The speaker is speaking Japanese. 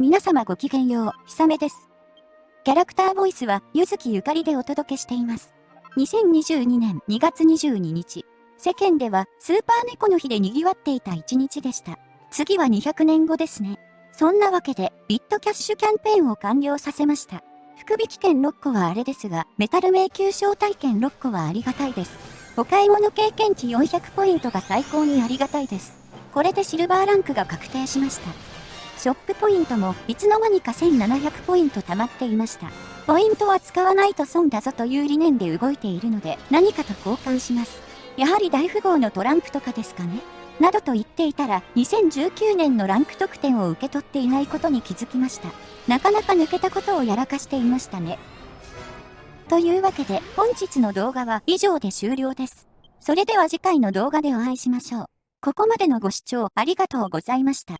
皆様ごきげんよう、ひさめです。キャラクターボイスは、ゆずきゆかりでお届けしています。2022年2月22日、世間ではスーパー猫の日で賑わっていた一日でした。次は200年後ですね。そんなわけで、ビットキャッシュキャンペーンを完了させました。福引券6個はあれですが、メタル迷宮招待券6個はありがたいです。お買い物経験値400ポイントが最高にありがたいです。これでシルバーランクが確定しました。ショップポイントもいつの間にか1700ポイント貯まっていました。ポイントは使わないと損だぞという理念で動いているので何かと交換します。やはり大富豪のトランプとかですかねなどと言っていたら2019年のランク得点を受け取っていないことに気づきました。なかなか抜けたことをやらかしていましたね。というわけで本日の動画は以上で終了です。それでは次回の動画でお会いしましょう。ここまでのご視聴ありがとうございました。